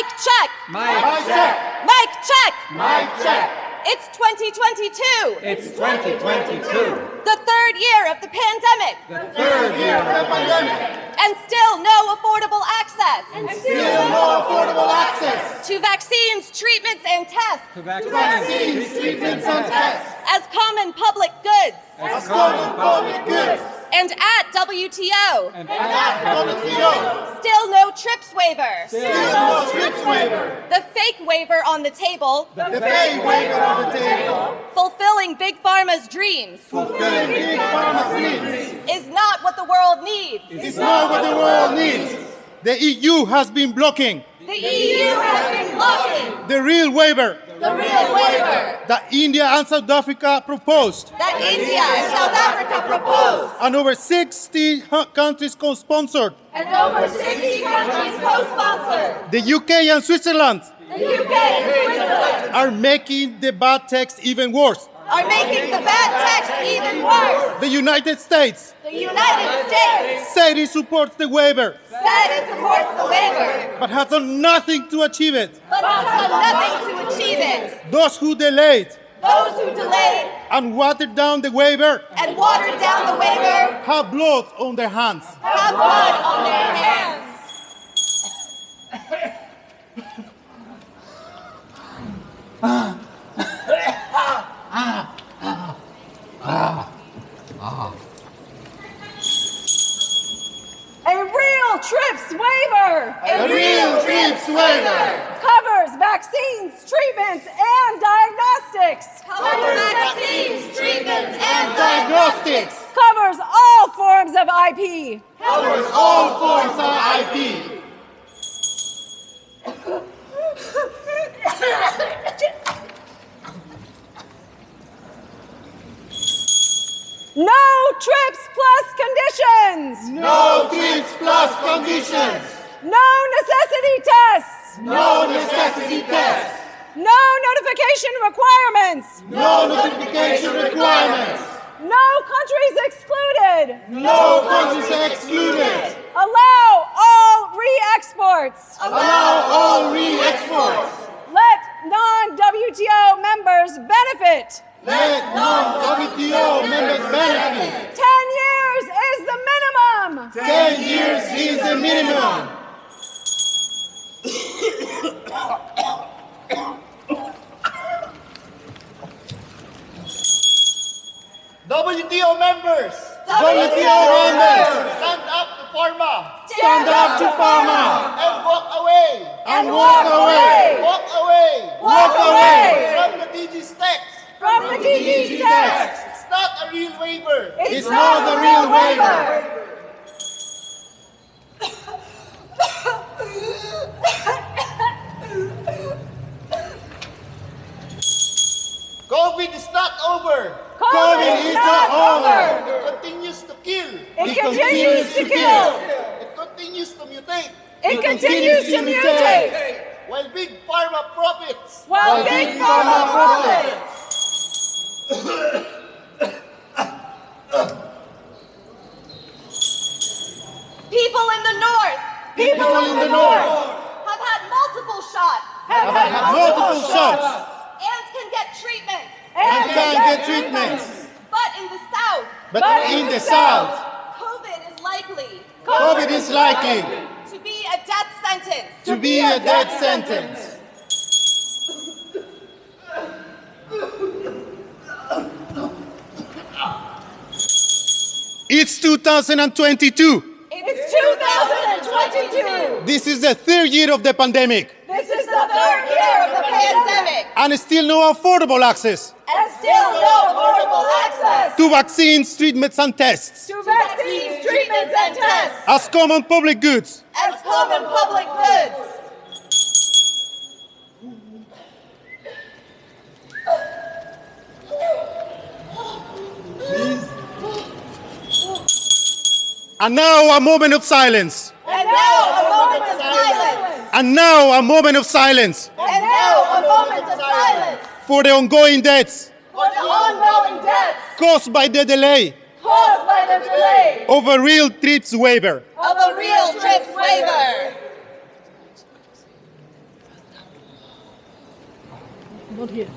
Mic check. Mic check. Mic check. Mic check. It's 2022. It's 2022. The third year of the pandemic. The third year of the pandemic. And still no affordable access. And still no affordable access to vaccines, treatments, and tests. To vaccines, treatments, and tests. As common public goods. As common public goods. And at WTO. And at WTO. Still no TRIPS waiver. Still no TRIPS waiver. The fake waiver on the table. The fake waiver on the table. Fulfilling Big Pharma's dreams. Fulfilling Big Pharma's dreams. Is not what the world needs. Is not what the world needs. The EU has been blocking. The EU has been blocking. The real waiver. The real waiver. That India and South Africa proposed. That India and South Africa proposed. And over 60 countries co-sponsored. And over 60 countries co-sponsored. The UK and Switzerland. The UK and Switzerland. Are making the bad text even worse. Are making the bad text even worse. The United States. The United States. Said it supports the waiver. Said it supports the waiver. But has done nothing to achieve it. But has done nothing to it. Those who delayed. Those who delayed. And watered down the waiver. And watered down the waiver. Have blood on their hands. Have blood on their hands. A real TRIPS waiver. A real TRIPS waiver. Vaccines, treatments, and diagnostics. Covers vaccines, treatments, and Diagnostics. Covers all forms of IP. Covers all forms of IP. No TRIPS plus conditions. No TRIPS plus conditions. No necessity tests. No necessity tests. No notification requirements. No notification requirements. No countries excluded. No countries excluded. Allow all re-exports. Allow all re-exports. Let non-WTO members benefit. Let non-WTO members benefit. Ten years is the minimum. Ten years is the minimum. WTO members. WTO members. Stand up to pharma. Stand up to pharma. And walk away. And walk away. Walk away. Walk away. From the DG's text. From the DG's text. It's not a real waiver. It's not the real waiver. COVID is not over. COVID is not over. It continues to kill. It continues to kill. It continues to mutate. It continues to mutate. While big pharma profits. While big pharma profits. People in the north. People in the north have had multiple shots. have had Multiple shots. And can get treatment. And can get treatments. But in the south. But in the south, COVID is likely. COVID is likely To be a death sentence. to be a death sentence. It's 2022. It's 2022. This is the third year of the pandemic. This is the third Year of the pandemic. And still no affordable access still no affordable access to vaccines, treatments, and tests to vaccines, treatments, and tests as common public goods. as common public goods. And now a moment of silence. And now a moment of silence. And now a moment of silence And now a moment of silence for the ongoing deaths for the ongoing caused by the delay caused by the delay of a real trips waiver. Of a real trips waiver. Not here.